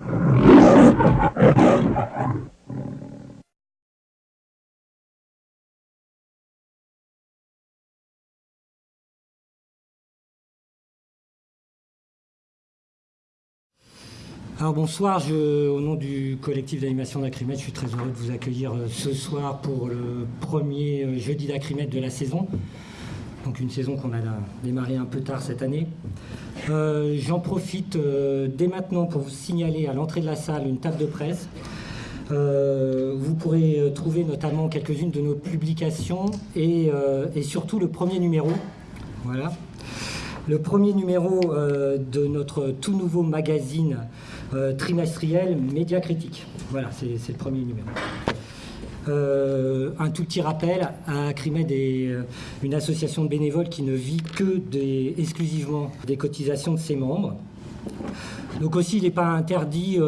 Alors bonsoir, au nom du collectif d'animation d'Acrimède, je suis très heureux de vous accueillir euh, ce soir pour le premier euh, jeudi d'Acrimède de la saison. Donc une saison qu'on a démarré un peu tard cette année. Euh, j'en profite dès maintenant pour vous signaler à l'entrée de la salle une table de presse. vous pourrez trouver notamment quelques-unes de nos publications et, et, surtout le premier numéro. Voilà. Le premier numéro de notre tout nouveau magazine euh, trimestriel Média Critique. Voilà, c'est le premier numéro. Euh, un tout petit rappel, à Crimed est euh, une association de bénévoles qui ne vit que des, exclusivement des cotisations de ses membres. Donc aussi, il n'est pas interdit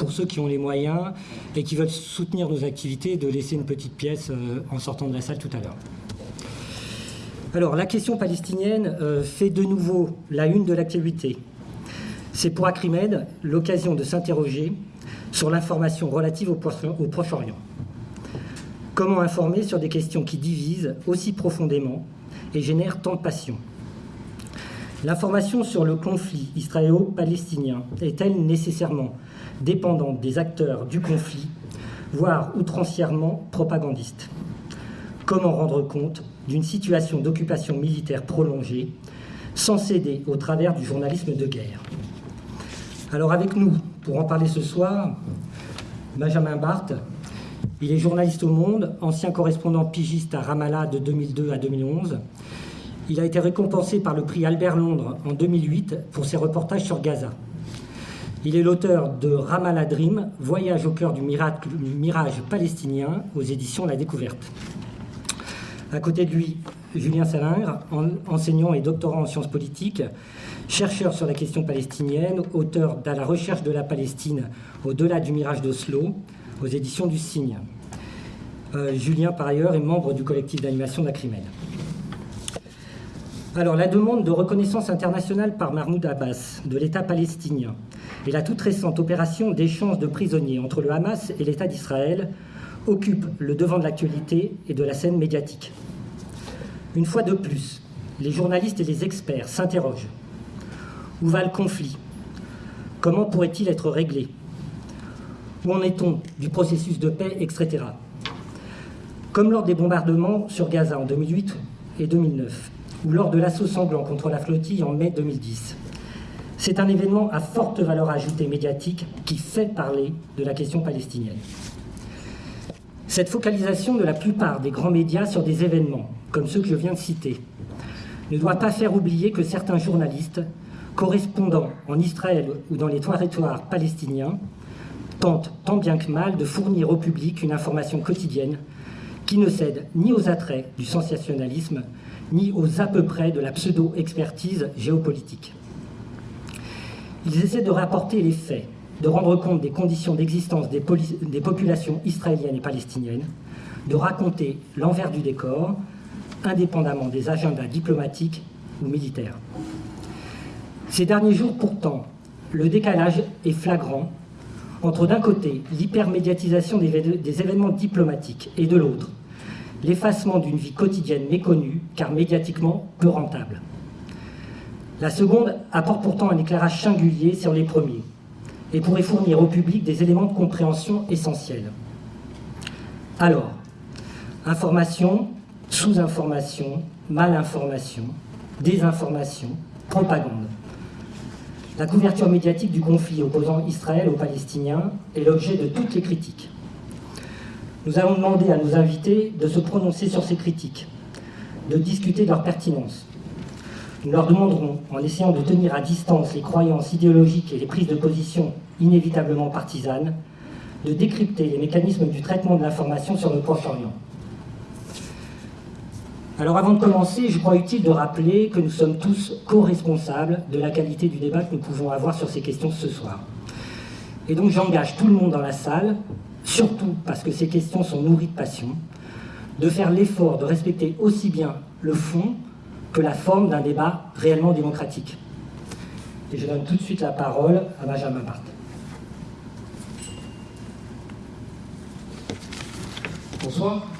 pour ceux qui ont les moyens et qui veulent soutenir nos activités de laisser une petite pièce en sortant de la salle tout à l'heure. Alors, la question palestinienne fait de nouveau la une de l'actualité. C'est pour Acrimed l'occasion de s'interroger sur l'information relative au, Proche-Orient. Comment informer sur des questions qui divisent aussi profondément et génèrent tant de passion L'information sur le conflit israélo-palestinien est-elle nécessairement dépendante des acteurs du conflit, voire outrancièrement propagandiste? Comment rendre compte d'une situation d'occupation militaire prolongée sans céder au travers du journalisme de guerre? Alors avec nous, pour en parler ce soir, Benjamin Barthes. Il est journaliste au Monde, ancien correspondant pigiste à Ramallah de 2002 à 2011. Il a été récompensé par le prix Albert Londres en 2008 pour ses reportages sur Gaza. Il est l'auteur de Ramallah Dream, Voyage au cœur du mirage palestinien aux éditions La Découverte. À côté de lui, Julien Salingre, enseignant et doctorant en sciences politiques, chercheur sur la question palestinienne, auteur d'À la recherche de la Palestine au-delà du mirage d'Oslo, aux éditions du Cygne. Euh, Julien, par ailleurs, est membre du collectif d'animation d'Acrimel. Alors, la demande de reconnaissance internationale par Mahmoud Abbas de l'État palestinien et la toute récente opération d'échange de prisonniers entre le Hamas et l'État d'Israël occupent le devant de l'actualité et de la scène médiatique. Une fois de plus, les journalistes et les experts s'interrogent où va le conflit? Comment pourrait-il être réglé? Où en est-on du processus de paix, etc. Comme lors des bombardements sur Gaza en 2008 et 2009, ou lors de l'assaut sanglant contre la flottille en mai 2010. C'est un événement à forte valeur ajoutée médiatique qui fait parler de la question palestinienne. Cette focalisation de la plupart des grands médias sur des événements, comme ceux que je viens de citer, ne doit pas faire oublier que certains journalistes correspondant en Israël ou dans les territoires palestiniens, tente tant bien que mal de fournir au public une information quotidienne qui ne cède ni aux attraits du sensationnalisme, ni aux à peu près de la pseudo-expertise géopolitique. Ils essaient de rapporter les faits, de rendre compte des conditions d'existence des, des, populations israéliennes et palestiniennes, de raconter l'envers du décor, indépendamment des agendas diplomatiques ou militaires. Ces derniers jours, pourtant, le décalage est flagrant entre d'un côté l'hypermédiatisation des, événements diplomatiques et de l'autre l'effacement d'une vie quotidienne méconnue car médiatiquement peu rentable. La seconde apporte pourtant un éclairage singulier sur les premiers et pourrait fournir au public des éléments de compréhension essentiels. Alors, information, sous-information, malinformation, désinformation, propagande. La couverture médiatique du conflit opposant Israël aux Palestiniens est l'objet de toutes les critiques. Nous allons demander à nos invités de se prononcer sur ces critiques, de discuter de leur pertinence. Nous leur demanderons, en essayant de tenir à distance les croyances idéologiques et les prises de position inévitablement partisanes, de décrypter les mécanismes du traitement de l'information sur le Proche-Orient. Alors avant de commencer, je crois utile de rappeler que nous sommes tous co-responsables de la qualité du débat que nous pouvons avoir sur ces questions ce soir. Et donc j'engage tout le monde dans la salle, surtout parce que ces questions sont nourries de passion, de faire l'effort de respecter aussi bien le fond que la forme d'un débat réellement démocratique. Et je donne tout de suite la parole à Benjamin Barthes. Bonsoir.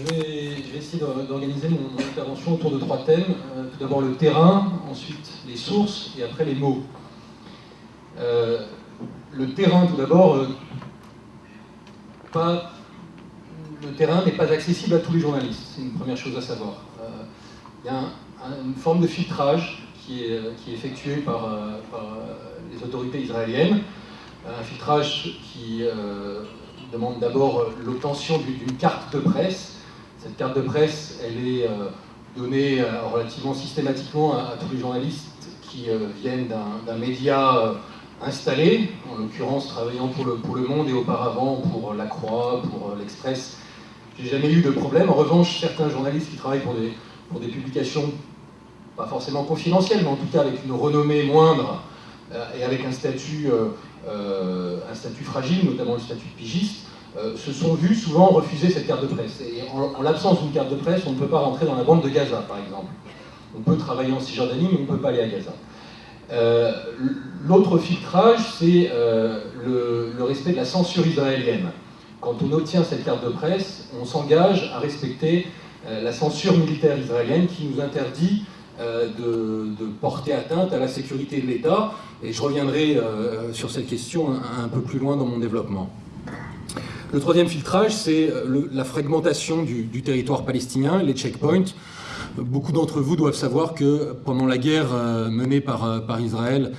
Je vais, essayer d'organiser mon, intervention autour de trois thèmes. Euh, tout d'abord le terrain, ensuite les sources et après les mots. Euh, le terrain, tout d'abord, euh, le terrain n'est pas accessible à tous les journalistes. C'est une première chose à savoir. Il y a une forme de filtrage qui est, qui est effectué par, par, les autorités israéliennes. Un filtrage qui demande d'abord l'obtention d'une carte de presse cette carte de presse, elle est euh, donnée euh, relativement systématiquement à, tous les journalistes qui euh, viennent d'un média installé, en l'occurrence travaillant pour le, pour le Monde et auparavant pour La Croix, pour l'Express. J'ai jamais eu de problème. En revanche, certains journalistes qui travaillent pour des, pour des publications pas forcément confidentielles, mais en tout cas avec une renommée moindre et avec un statut, un statut fragile, notamment le statut de pigiste, euh, se sont vus souvent refuser cette carte de presse. Et en, l'absence d'une carte de presse, on ne peut pas rentrer dans la bande de Gaza, par exemple. On peut travailler en Cisjordanie, mais on ne peut pas aller à Gaza. Euh, l'autre filtrage, c'est euh, le, respect de la censure israélienne. Quand on obtient cette carte de presse, on s'engage à respecter la censure militaire israélienne qui nous interdit de, porter atteinte à la sécurité de l'État. Et je reviendrai sur cette question un peu plus loin dans mon développement. Le troisième filtrage, c'est euh, la fragmentation du, territoire palestinien, les checkpoints. Beaucoup d'entre vous doivent savoir que pendant la guerre euh, menée par, euh, par Israël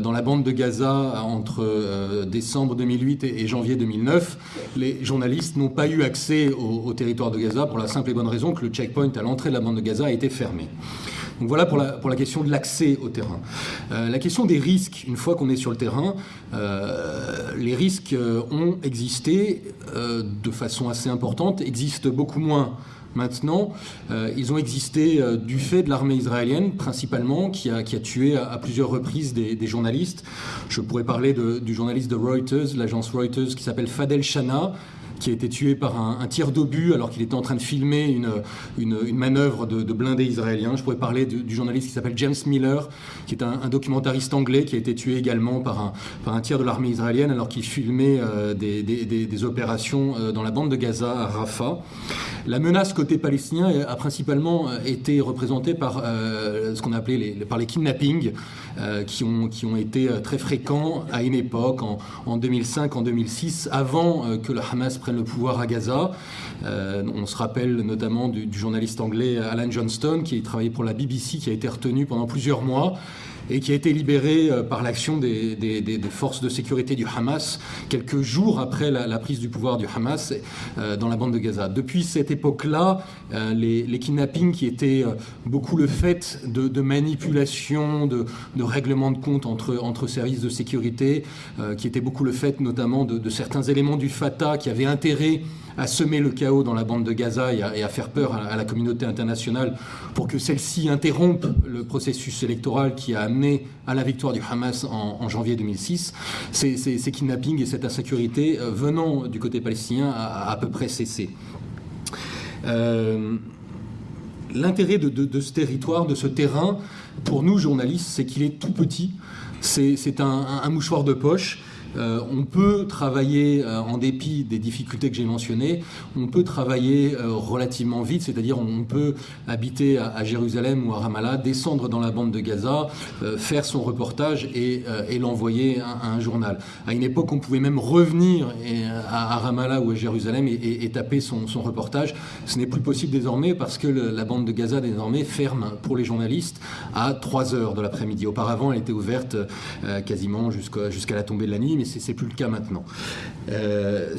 dans la bande de Gaza entre décembre 2008 et janvier 2009, les journalistes n'ont pas eu accès au, territoire de Gaza pour la simple et bonne raison que le checkpoint à l'entrée de la bande de Gaza a été fermé. Donc voilà pour la, pour la question de l'accès au terrain. Euh, la question des risques, une fois qu'on est sur le terrain, euh, les risques euh, ont existé de façon assez importante, existent beaucoup moins maintenant. ils ont existé du fait de l'armée israélienne, principalement, qui a, qui a tué à, plusieurs reprises des, journalistes. Je pourrais parler du journaliste de Reuters, l'agence Reuters, qui s'appelle Fadel Shana, qui a été tué par un, tir d'obus alors qu'il était en train de filmer une, une, manœuvre de, blindés israéliens. Je pourrais parler du journaliste qui s'appelle James Miller, qui est un, documentariste anglais qui a été tué également par un, par un tir de l'armée israélienne alors qu'il filmait euh, des, des, opérations euh, dans la bande de Gaza à Rafah. La menace côté palestinien a principalement euh, été représentée par ce qu'on a appelé les, par les kidnappings qui, ont, qui ont été très fréquents à une époque, en, en 2005, en 2006, avant que le Hamas le pouvoir à Gaza. Euh, on se rappelle notamment du, journaliste anglais Alan Johnston qui travaillait pour la BBC, qui a été retenu pendant plusieurs mois et qui a été libéré euh, par l'action des, forces de sécurité du Hamas quelques jours après la, prise du pouvoir du Hamas euh, dans la bande de Gaza. Depuis cette époque-là, les, kidnappings qui étaient beaucoup le fait de, manipulation, de, de règlement de compte entre, entre services de sécurité, qui étaient beaucoup le fait notamment de, certains éléments du Fatah qui avaient intérêt à semer le chaos dans la bande de Gaza et à, faire peur à, la communauté internationale pour que celle-ci interrompe le processus électoral qui a amené à la victoire du Hamas en, janvier 2006. Ces, ces, kidnappings et cette insécurité euh, venant du côté palestinien a à peu près cessé. Euh, l'intérêt de, ce territoire, de ce terrain, pour nous journalistes, c'est qu'il est tout petit. C'est un, mouchoir de poche euh, on peut travailler, euh, en dépit des difficultés que j'ai mentionnées, on peut travailler euh, relativement vite, c'est-à-dire on peut habiter à, Jérusalem ou à Ramallah, descendre dans la bande de Gaza, faire son reportage et, l'envoyer à, un journal. À une époque, on pouvait même revenir à, Ramallah ou à Jérusalem et, taper son, reportage. Ce n'est plus possible désormais parce que la bande de Gaza désormais ferme pour les journalistes à 3 heures de l'après-midi. Auparavant, elle était ouverte quasiment jusqu'à la tombée de la nuit, c'est plus le cas maintenant. Euh,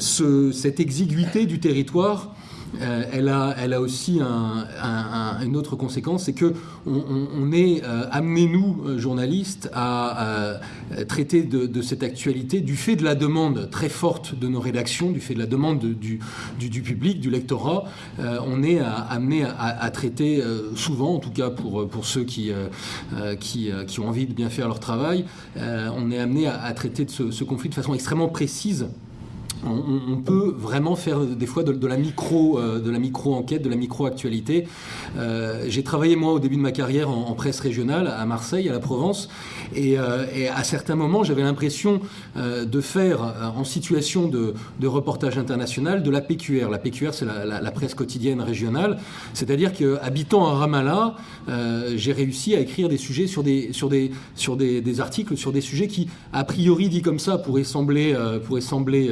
cette exiguïté du territoire euh, elle, a, elle a aussi une autre conséquence, c'est que on, est euh, amené, nous, euh, journalistes, à, traiter de, cette actualité du fait de la demande très forte de nos rédactions, du fait de la demande du, du, public, du lectorat. on est amené à, traiter souvent, en tout cas pour, pour ceux qui, qui, qui, ont envie de bien faire leur travail, on est amené à, traiter de ce conflit de façon extrêmement précise on, peut vraiment faire des fois de, la micro, euh, de la micro enquête, de la micro actualité. Euh, j'ai travaillé moi au début de ma carrière en, presse régionale à Marseille, à la Provence, et, euh, à certains moments j'avais l'impression de faire en situation de, reportage international de la PQR. La PQR c'est la, presse quotidienne régionale, c'est-à-dire qu'habitant à Ramallah, j'ai réussi à écrire des sujets sur des des, articles sur des sujets qui a priori dit comme ça pourraient sembler pourraient sembler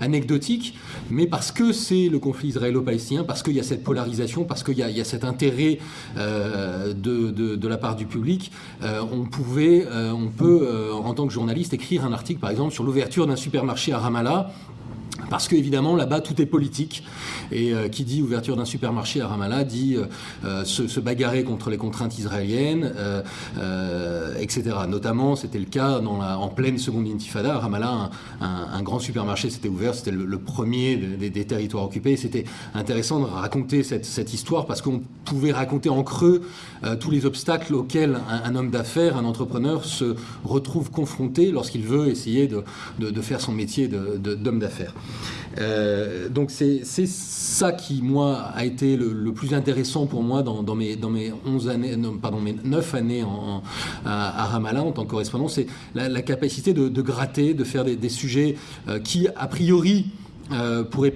anecdotique, mais parce que c'est le conflit israélo-palestinien, parce qu'il y a cette polarisation, parce qu'il y, a cet intérêt euh, de, la part du public, euh, on pouvait, euh, on peut, en tant que journaliste, écrire un article, par exemple, sur l'ouverture d'un supermarché à Ramallah parce qu'évidemment, là-bas, tout est politique. Et qui dit ouverture d'un supermarché à Ramallah dit euh, se, bagarrer contre les contraintes israéliennes, etc. Notamment, c'était le cas en pleine seconde intifada. À Ramallah, un, grand supermarché s'était C'était le, premier des, territoires occupés. C'était intéressant de raconter cette, histoire parce qu'on pouvait raconter en creux tous les obstacles auxquels un, homme d'affaires, un entrepreneur se retrouve confronté lorsqu'il veut essayer de, faire son métier d'homme d'affaires. Euh, donc c'est ça qui, moi, a été le, plus intéressant pour moi dans, mes, dans mes 11 années, pardon, mes 9 années en, à, Ramallah en tant que correspondant, c'est la, capacité de, gratter, de faire des, sujets euh, qui, a priori, euh, pourraient,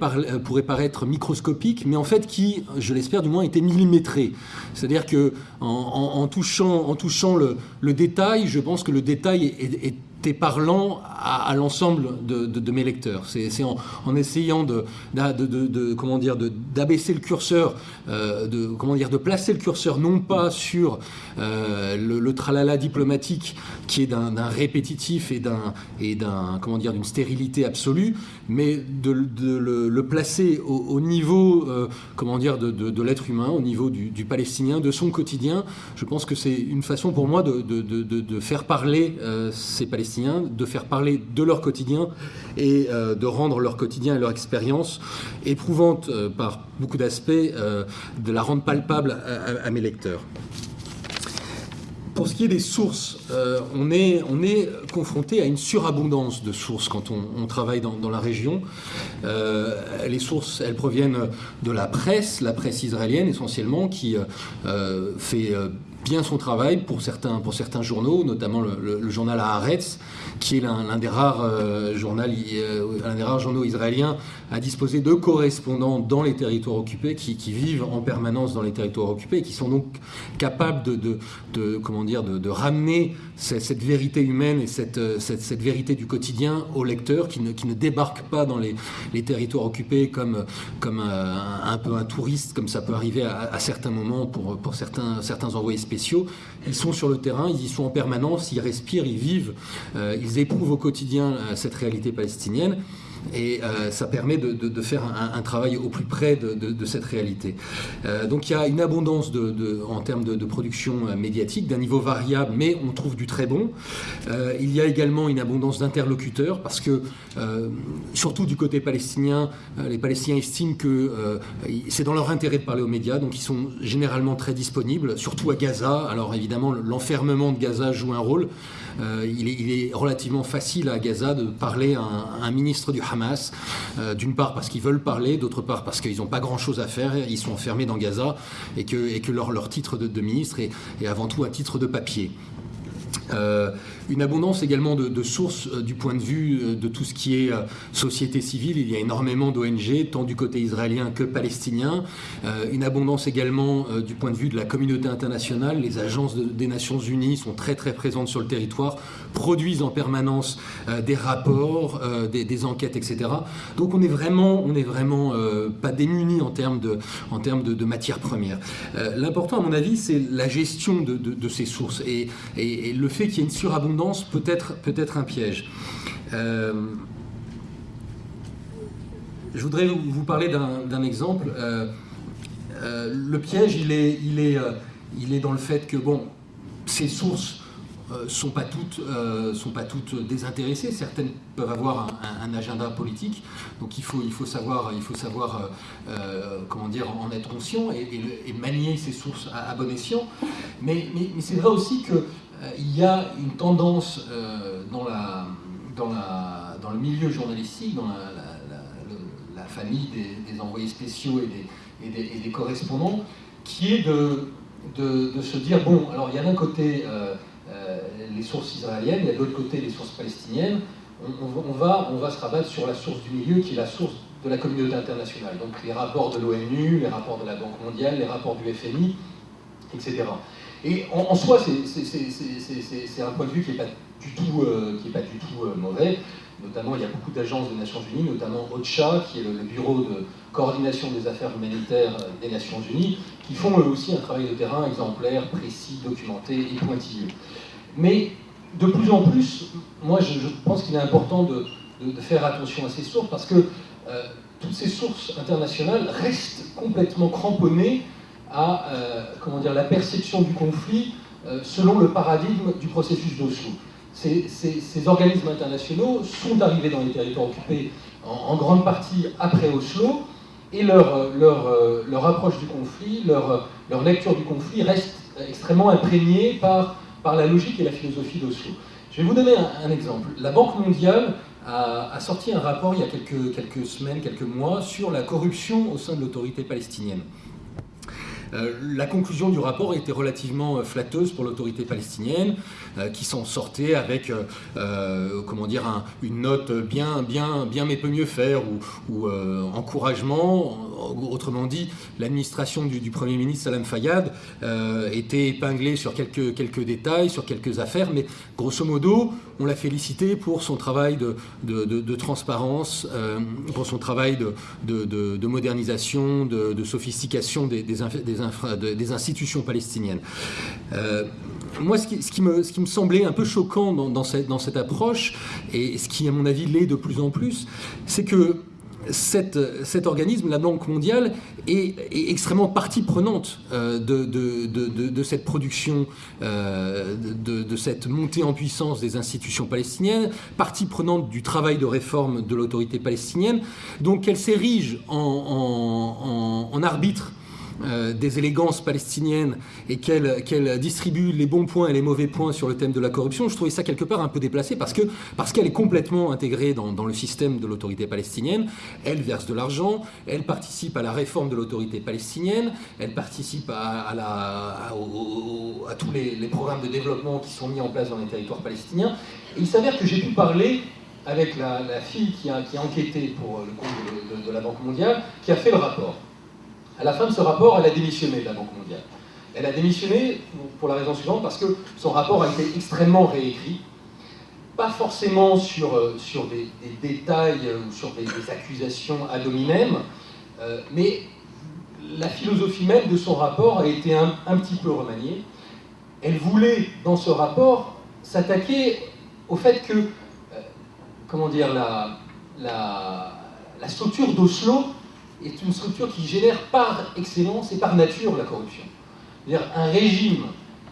paraître microscopiques, mais en fait qui, je l'espère du moins, étaient millimétrés. C'est-à-dire que en, touchant, en touchant le, détail, je pense que le détail est parlant à, l'ensemble de, mes lecteurs. C'est en, essayant de, comment dire d'abaisser le curseur, euh, de comment dire de placer le curseur non pas sur euh, le, tralala diplomatique qui est d'un répétitif et d'un et d'un comment dire d'une stérilité absolue, mais de, le, placer au, niveau euh, comment dire de, l'être humain, au niveau du, du, palestinien, de son quotidien. Je pense que c'est une façon pour moi de, faire parler ces Palestiniens de faire parler de leur quotidien et euh, de rendre leur quotidien et leur expérience éprouvante euh, par beaucoup d'aspects, euh, de la rendre palpable à, mes lecteurs. Pour ce qui est des sources, on, est, on est confronté à une surabondance de sources quand on, travaille dans, dans, la région. les sources, elles proviennent de la presse, la presse israélienne essentiellement, qui fait bien son travail pour certains, pour certains journaux, notamment le, journal Haaretz, qui est l'un des, rares, euh, euh, des rares journaux israéliens à disposer de correspondants dans les territoires occupés, qui, vivent en permanence dans les territoires occupés, qui sont donc capables de, comment dire, de, ramener cette, vérité humaine et cette, cette, vérité du quotidien aux lecteurs, qui ne, débarquent pas dans les, territoires occupés comme, un, peu un touriste, comme ça peut arriver à, certains moments pour, certains, envoyés spéciaux. Ils sont sur le terrain, ils y sont en permanence, ils respirent, ils vivent, euh, ils éprouvent au quotidien euh, cette réalité palestinienne et euh, ça permet de, faire un, travail au plus près de, cette réalité. Euh, donc il y a une abondance en termes de, production euh, médiatique d'un niveau variable, mais on trouve du très bon. il y a également une abondance d'interlocuteurs parce que, surtout du côté palestinien, les Palestiniens estiment que c'est dans leur intérêt de parler aux médias, donc ils sont généralement très disponibles, surtout à Gaza. Alors évidemment, l'enfermement de Gaza joue un rôle. il, est, relativement facile à Gaza de parler à un, un ministre du Hamas Euh, d'une part parce qu'ils veulent parler, d'autre part parce qu'ils n'ont pas grand-chose à faire, ils sont enfermés dans Gaza et que, leur, titre de, ministre est, est, avant tout un titre de papier. Euh, une abondance également de, sources euh, du point de vue euh, de tout ce qui est société civile. Il y a énormément d'ONG, tant du côté israélien que palestinien. une abondance également du point de vue de la communauté internationale. Les agences des Nations Unies sont très très présentes sur le territoire, produisent en permanence des rapports, des, enquêtes, etc. Donc on est vraiment, on est vraiment pas démunis en termes de, en termes de, matières premières. L'important, à mon avis, c'est la gestion de, ces sources et, et le fait qu'il y ait une surabondance peut être, peut être un piège. Euh, je voudrais vous parler d'un exemple. Euh, euh, le piège, il est, il, est, il est dans le fait que, bon, ces sources euh, sont pas toutes sont pas toutes désintéressées. Certaines peuvent avoir un, agenda politique. Donc il faut il faut savoir il faut savoir comment dire en être conscient et, manier ces sources à, bon escient. Mais, mais, c'est vrai aussi que il y a une tendance dans la dans le milieu journalistique dans la famille des, envoyés spéciaux et des, correspondants, qui est de, se dire, bon, alors il y a d'un côté les sources israéliennes, il y a de l'autre côté les sources palestiniennes, on va se rabattre sur la source du milieu qui est la source de la communauté internationale. Donc les rapports de l'ONU, les rapports de la Banque mondiale, les rapports du FMI, etc. Et en, soi, c'est un point de vue qui n'est pas du tout, euh, euh, mauvais. Notamment, il y a beaucoup d'agences des Nations Unies, notamment OCHA, qui est le, bureau de coordination des affaires humanitaires euh, des Nations Unies, qui font eux aussi un travail de terrain exemplaire, précis, documenté et pointilleux. Mais de plus en plus, moi je, pense qu'il est important de, faire attention à ces sources parce que toutes ces sources internationales restent complètement cramponnées à euh, comment dire, la perception du conflit euh, selon le paradigme du processus d'Oslo. Ces, organismes internationaux sont arrivés dans les territoires occupés en, grande partie après Oslo, et leur, leur, euh, leur approche du conflit, leur, leur, lecture du conflit reste extrêmement imprégnée par, par la logique et la philosophie d'Oslo. Je vais vous donner un, exemple. La Banque mondiale a, a, sorti un rapport il y a quelques, quelques semaines, quelques mois, sur la corruption au sein de l'autorité palestinienne. Euh, la conclusion du rapport était relativement euh, flatteuse pour l'autorité palestinienne, euh, qui s'en sortait avec, comment dire, une note bien, bien, bien mais peut mieux faire ou, encouragement. Autrement dit, l'administration du, Premier ministre Salam Fayyad était épinglée sur quelques, quelques détails, sur quelques affaires, mais grosso modo, on l'a félicité pour son travail de, transparence, pour son travail de, modernisation, de, sophistication des, des, des des institutions palestiniennes. Euh, moi, ce qui, me, semblait un peu choquant dans, cette, approche, et ce qui, à mon avis, l'est de plus en plus, c'est que cet organisme, la Banque mondiale, est, extrêmement partie prenante euh, de, cette production, euh, de, cette montée en puissance des institutions palestiniennes, partie prenante du travail de réforme de l'autorité palestinienne. Donc elle s'érige en, arbitre euh, des élégances palestiniennes et qu'elle distribue les bons points et les mauvais points sur le thème de la corruption, je trouvais ça quelque part un peu déplacé parce que parce qu'elle est complètement intégrée dans, le système de l'autorité palestinienne. Elle verse de l'argent, elle participe à la réforme de l'autorité palestinienne, elle participe à, tous les, programmes de développement qui sont mis en place dans les territoires palestiniens. Il s'avère que j'ai pu parler avec la, fille qui a, enquêté pour le compte de la Banque mondiale, qui a fait le rapport. À la fin de ce rapport, elle a démissionné de la Banque mondiale. Elle a démissionné pour la raison suivante, parce que son rapport a été extrêmement réécrit, pas forcément sur, euh, sur des, détails euh, ou sur des, accusations ad hominem, euh, mais la philosophie même de son rapport a été un, petit peu remaniée. Elle voulait, dans ce rapport, s'attaquer au fait que, comment dire, la, la, la structure d'Oslo est une structure qui génère par excellence et par nature la corruption. C'est-à-dire un régime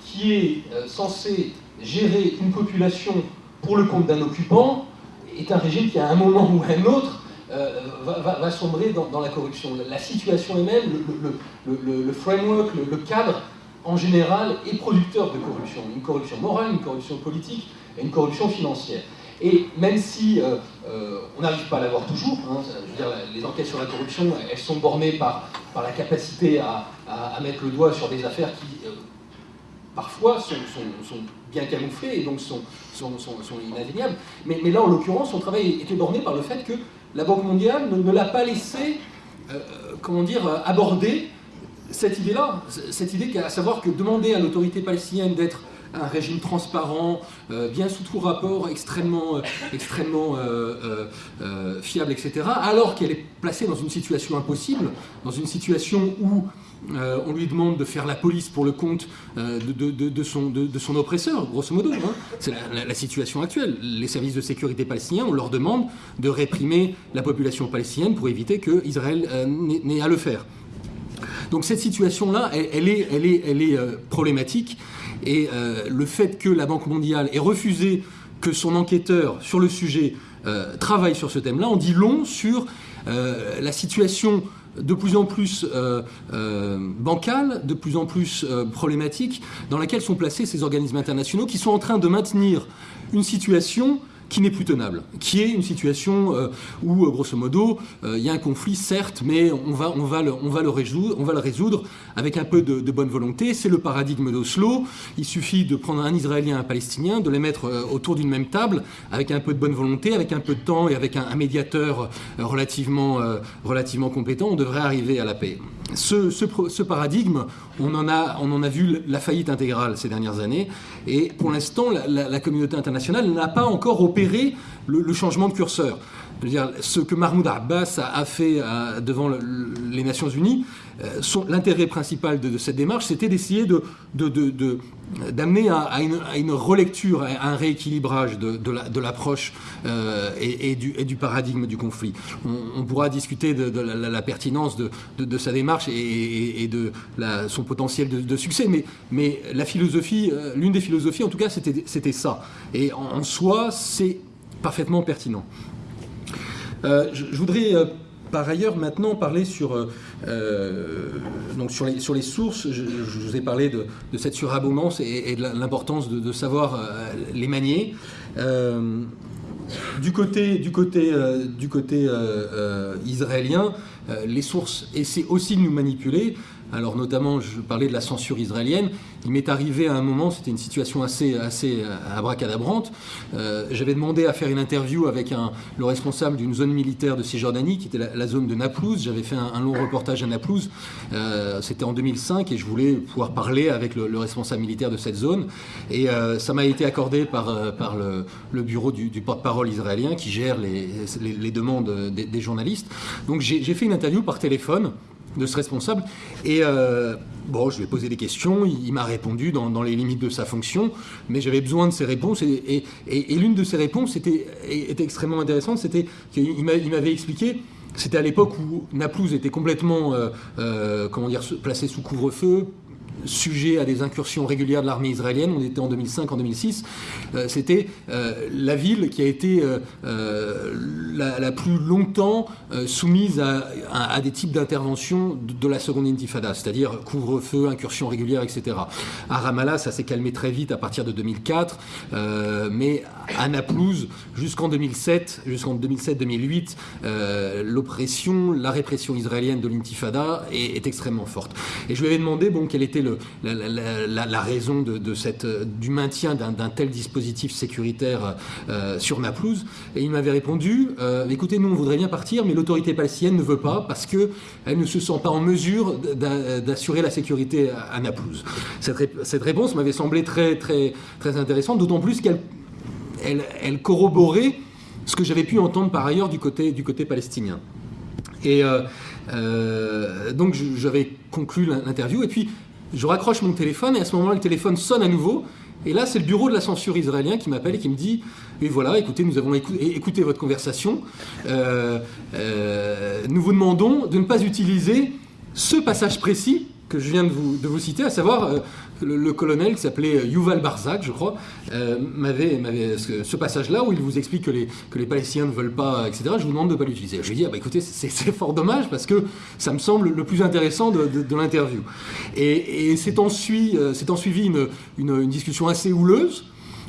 qui est euh, censé gérer une population pour le compte d'un occupant est un régime qui, à un moment ou à un autre, euh, va, sombrer dans, la corruption. La situation elle-même, le, le, framework, le, cadre, en général, est producteur de corruption. Une corruption morale, une corruption politique et une corruption financière. Et même si euh, euh, on n'arrive pas à l'avoir toujours, hein, je veux dire, les enquêtes sur la corruption, elles sont bornées par, par la capacité à, mettre le doigt sur des affaires qui, euh, parfois, sont, bien camouflées et donc sont, sont. Mais, là, en l'occurrence, son travail était borné par le fait que la Banque mondiale ne, l'a pas laissé, comment dire, aborder cette idée-là, cette idée à savoir que demander à l'autorité palestinienne d'être un régime transparent, euh, bien sous tout rapport, extrêmement, euh, extrêmement euh, fiable, etc., alors qu'elle est placée dans une situation impossible, dans une situation où on lui demande de faire la police pour le compte de, son, oppresseur, grosso modo. Hein. C'est la, situation actuelle. Les services de sécurité palestiniens, on leur demande de réprimer la population palestinienne pour éviter qu'Israël n'ait à le faire. Donc cette situation-là, elle est problématique et euh, le fait que la Banque mondiale ait refusé que son enquêteur sur le sujet euh, travaille sur ce thème-là, on dit long sur euh, la situation de plus en plus bancale, de plus en plus problématique, dans laquelle sont placés ces organismes internationaux qui sont en train de maintenir une situation qui n'est plus tenable, qui est une situation où, grosso modo, il y a un conflit, certes, mais on va, le, résoudre, avec un peu de, bonne volonté. C'est le paradigme d'Oslo. Il suffit de prendre un Israélien et un Palestinien, de les mettre autour d'une même table, avec un peu de bonne volonté, avec un peu de temps et avec un, médiateur relativement compétent, on devrait arriver à la paix. Ce, paradigme, on en, a, on en a vu la faillite intégrale ces dernières années, et pour l'instant, la, communauté internationale n'a pas encore opéré le changement de curseur dire, ce que Mahmoud Abbas a, fait euh, devant les Nations Unies, euh, l'intérêt principal de, cette démarche, c'était d'essayer d'amener à, une, relecture, à un rééquilibrage de, l'approche euh, et, du, paradigme du conflit. On, pourra discuter de, la, pertinence de, sa démarche et, de son potentiel de, succès, mais, la philosophie, l'une des philosophies en tout cas, c'était ça. Et en soi, c'est parfaitement pertinent. Euh, je, voudrais euh, par ailleurs maintenant parler sur, euh, donc sur, les, sur les sources. Je, vous ai parlé de, cette surabondance et, de l'importance de, savoir les manier. du côté, du côté, du côté israélien, les sources essaient aussi de nous manipuler. Alors notamment, je parlais de la censure israélienne. Il m'est arrivé à un moment, c'était une situation assez, assez euh, abracadabrante. Euh, j'avais demandé à faire une interview avec le responsable d'une zone militaire de Cisjordanie, qui était la, zone de Naplouse. J'avais fait un, long reportage à Naplouse. Euh, c'était en 2005 et je voulais pouvoir parler avec le, responsable militaire de cette zone. Et ça m'a été accordé par, par le, bureau du, porte-parole israélien qui gère les, les, demandes des, des journalistes. Donc j'ai fait une interview par téléphone de ce responsable. Et euh, bon, je lui ai posé des questions, il, m'a répondu dans, les limites de sa fonction, mais j'avais besoin de ses réponses. Et, l'une de ses réponses était, était extrêmement intéressante, c'était qu'il m'avait expliqué, c'était à l'époque où Naplouse était complètement euh, euh, comment dire, placé sous couvre-feu, sujet à des incursions régulières de l'armée israélienne, on était en 2005, en 2006, euh, c'était euh, la ville qui a été euh, la, plus longtemps soumise à, des types d'interventions de, la seconde intifada, c'est-à-dire couvre-feu, incursions régulières, etc. À Ramallah, ça s'est calmé très vite à partir de 2004, mais à Naplouse, jusqu'en 2007, jusqu'en 2007-2008, l'oppression, la répression israélienne de l'intifada est, est, extrêmement forte. Et je lui avais demandé bon, quel était la, raison de, cette, du maintien d'un tel dispositif sécuritaire euh, sur Naplouse. Et il m'avait répondu euh, écoutez, nous on voudrait bien partir, mais l'autorité palestinienne ne veut pas parce qu'elle ne se sent pas en mesure d'assurer la sécurité à, Naplouse. Cette, réponse m'avait semblé très, très, très intéressante, d'autant plus qu'elle elle, corroborait ce que j'avais pu entendre par ailleurs du côté, du côté palestinien. Et euh, donc j'avais conclu l'interview. Et puis je raccroche mon téléphone et à ce moment-là, le téléphone sonne à nouveau. Et là, c'est le bureau de la censure israélien qui m'appelle et qui me dit Et voilà, écoutez, nous avons écouté, votre conversation. Euh, euh, nous vous demandons de ne pas utiliser ce passage précis que je viens de vous, de vous citer, à savoir euh, le, colonel qui s'appelait Yuval Barzak, je crois, euh, m'avait, ce, passage-là où il vous explique que les, que les Palestiniens ne veulent pas, etc. Je vous demande de ne pas l'utiliser. Je lui dis, ah bah écoutez, c'est, fort dommage parce que ça me semble le plus intéressant de, l'interview. Et, c'est en, suivi, euh, en suivi une, une discussion assez houleuse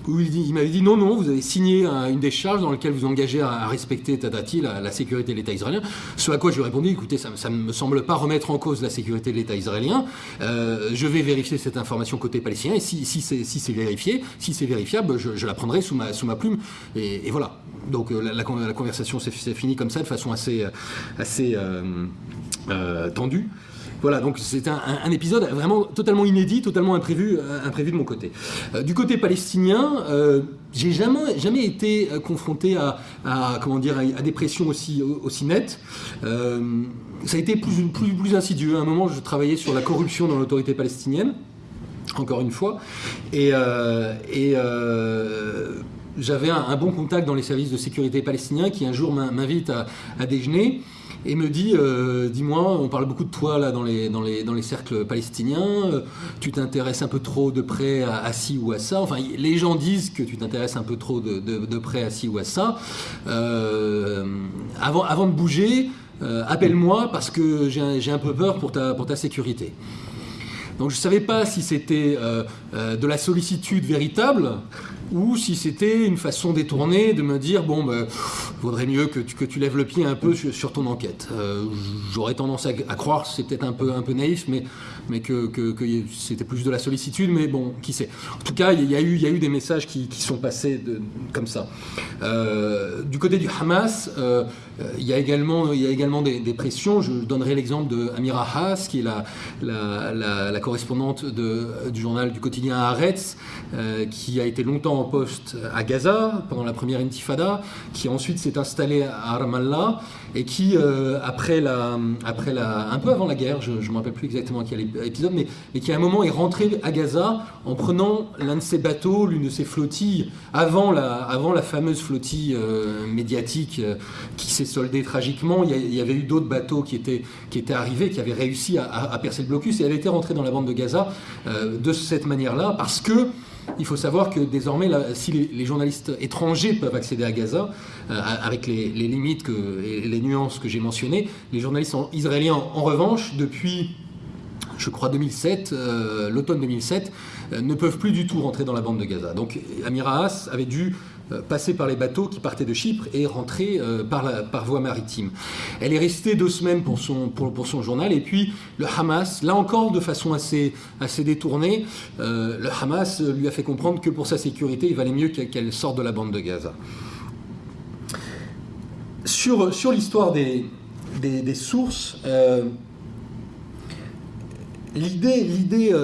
il, m'avait dit non, non, vous avez signé une décharge dans laquelle vous engagez à, respecter Tadati, la, la, sécurité de l'État israélien. Ce à quoi je lui ai répondu écoutez, ça, ne me semble pas remettre en cause la sécurité de l'État israélien. Euh, je vais vérifier cette information côté palestinien et si, si c'est vérifié, si c'est vérifiable, je, la prendrai sous ma, sous ma plume. Et, voilà. Donc euh, la, conversation s'est finie comme ça, de façon assez, assez euh, tendue. Voilà, donc c'est un, épisode vraiment totalement inédit, totalement imprévu, euh, imprévu de mon côté. Euh, du côté palestinien, euh, j'ai jamais, été confronté à, comment dire, à des pressions aussi, nettes. ça a été plus, plus, insidieux. À un moment, je travaillais sur la corruption dans l'autorité palestinienne, encore une fois, et j'avais un, bon contact dans les services de sécurité palestiniens qui un jour m'invite à, déjeuner et me dit euh, Dis-moi, on parle beaucoup de toi là dans les, dans les, dans les cercles palestiniens, euh, tu t'intéresses un peu trop de près à, ci ou à ça. Enfin, les gens disent que tu t'intéresses un peu trop de, de, près à ci ou à ça. Euh, avant, avant de bouger, appelle-moi parce que j'ai un, peu peur pour ta, pour ta sécurité. Donc je ne savais pas si c'était de la sollicitude véritable ou si c'était une façon détournée de me dire bon, ben, vaudrait mieux que tu, que tu lèves le pied un peu sur, ton enquête. Euh, j'aurais tendance à, croire, c'est peut-être un peu, un peu naïf, mais, mais que, c'était plus de la sollicitude, mais bon, qui sait. En tout cas, il y, a eu, des messages qui, sont passés comme ça. Euh, du côté du Hamas, euh, il y a également, des, pressions. Je donnerai l'exemple de Amira Haas, qui est la, correspondante du journal du quotidien Haaretz, qui a été longtemps en poste à Gaza pendant la première intifada, qui ensuite s'est installé à Ramallah et qui, euh, après, la, après la, un peu avant la guerre, je ne me rappelle plus exactement quel épisode, mais, mais, qui à un moment est rentré à Gaza en prenant l'un de ses bateaux, l'une de ses flottilles, avant la, avant la fameuse flottille euh, médiatique euh, qui s'est soldée tragiquement. Il y, avait eu d'autres bateaux qui étaient, qui étaient arrivés, qui avaient réussi à, à, percer le blocus, et elle était rentrée dans la bande de Gaza de cette manière-là, parce que il faut savoir que désormais, si les, journalistes étrangers peuvent accéder à Gaza, euh, avec les, limites et les nuances que j'ai mentionnées, les journalistes israéliens, en revanche, depuis, je crois, 2007, euh, l'automne 2007, euh, ne peuvent plus du tout rentrer dans la bande de Gaza. Donc Amira Haas avait dû euh, passer par les bateaux qui partaient de Chypre et rentrer euh, par, voie maritime. Elle est restée deux semaines pour son, journal et puis le Hamas, là encore de façon assez, détournée, euh, le Hamas lui a fait comprendre que pour sa sécurité, il valait mieux qu'elle sorte de la bande de Gaza. Sur, l'histoire des, sources, l'idée, l'idée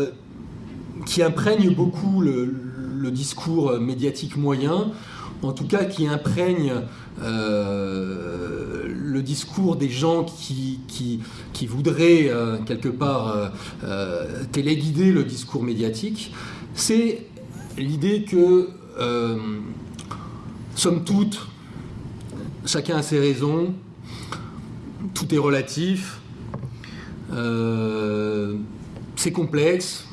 qui imprègne beaucoup le, le discours médiatique moyen, en tout cas qui imprègne euh, le discours des gens qui, qui, voudraient euh, quelque part euh, téléguider le discours médiatique, c'est l'idée que, somme toute, chacun a ses raisons, tout est relatif, c'est complexe,